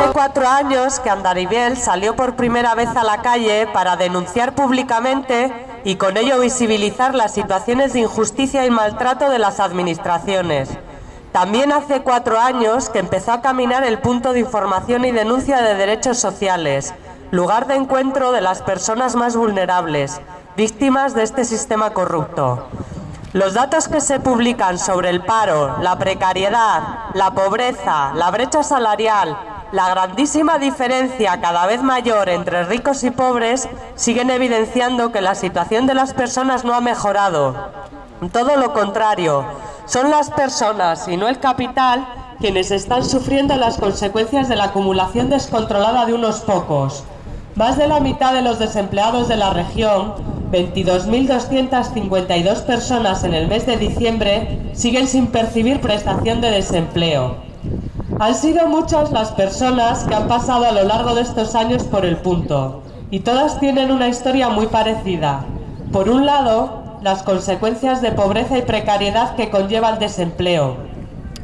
Hace cuatro años que Andaribel salió por primera vez a la calle para denunciar públicamente y con ello visibilizar las situaciones de injusticia y maltrato de las administraciones. También hace cuatro años que empezó a caminar el punto de información y denuncia de derechos sociales, lugar de encuentro de las personas más vulnerables, víctimas de este sistema corrupto. Los datos que se publican sobre el paro, la precariedad, la pobreza, la brecha salarial, la grandísima diferencia cada vez mayor entre ricos y pobres siguen evidenciando que la situación de las personas no ha mejorado. Todo lo contrario, son las personas y no el capital quienes están sufriendo las consecuencias de la acumulación descontrolada de unos pocos. Más de la mitad de los desempleados de la región, 22.252 personas en el mes de diciembre, siguen sin percibir prestación de desempleo. Han sido muchas las personas que han pasado a lo largo de estos años por el punto, y todas tienen una historia muy parecida. Por un lado, las consecuencias de pobreza y precariedad que conlleva el desempleo,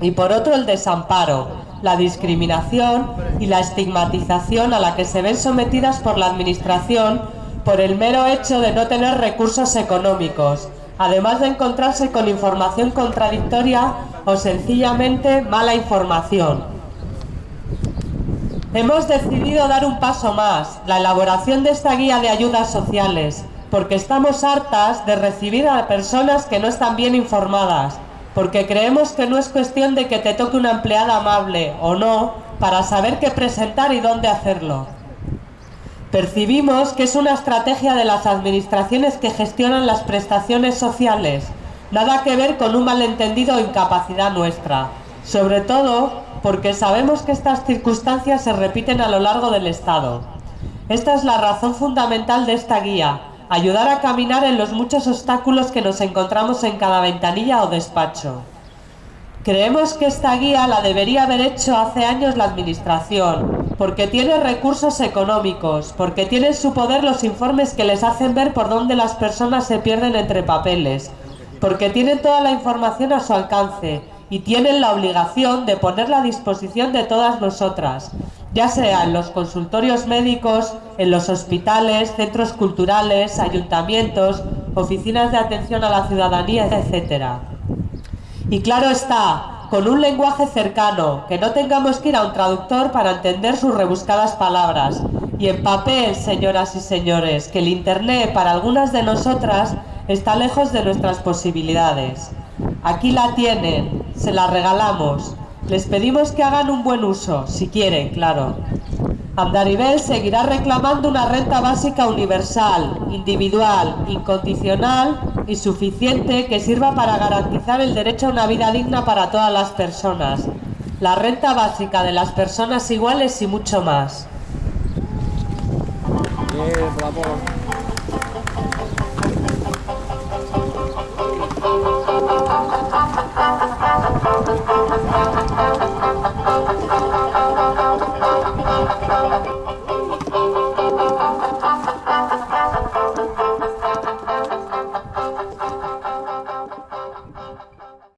y por otro el desamparo, la discriminación y la estigmatización a la que se ven sometidas por la Administración por el mero hecho de no tener recursos económicos, además de encontrarse con información contradictoria o sencillamente mala información. Hemos decidido dar un paso más, la elaboración de esta guía de ayudas sociales, porque estamos hartas de recibir a personas que no están bien informadas, porque creemos que no es cuestión de que te toque una empleada amable o no para saber qué presentar y dónde hacerlo. Percibimos que es una estrategia de las administraciones que gestionan las prestaciones sociales, nada que ver con un malentendido o incapacidad nuestra, sobre todo porque sabemos que estas circunstancias se repiten a lo largo del Estado. Esta es la razón fundamental de esta guía, ayudar a caminar en los muchos obstáculos que nos encontramos en cada ventanilla o despacho. Creemos que esta guía la debería haber hecho hace años la Administración, porque tiene recursos económicos, porque tiene en su poder los informes que les hacen ver por dónde las personas se pierden entre papeles, porque tienen toda la información a su alcance y tienen la obligación de ponerla a disposición de todas nosotras, ya sea en los consultorios médicos, en los hospitales, centros culturales, ayuntamientos, oficinas de atención a la ciudadanía, etc. Y claro está, con un lenguaje cercano, que no tengamos que ir a un traductor para entender sus rebuscadas palabras. Y en papel, señoras y señores, que el Internet para algunas de nosotras está lejos de nuestras posibilidades. Aquí la tienen, se la regalamos. Les pedimos que hagan un buen uso, si quieren, claro. Andaribel seguirá reclamando una renta básica universal, individual, incondicional y suficiente que sirva para garantizar el derecho a una vida digna para todas las personas, la renta básica de las personas iguales y mucho más.